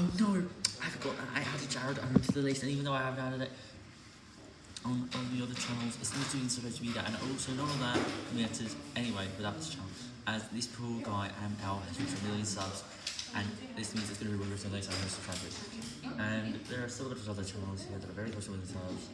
Oh no, I forgot that I added Jared onto the list, and even though I haven't added it on, on the other channels, it's not doing supposed to be that, and also none of that matters anyway. But anyway without this channel. As this poor guy, Am has reached a million subs, and this means it's going to be one of the next 100 subscribers. And there are still a other channels here that are very close to a million subs.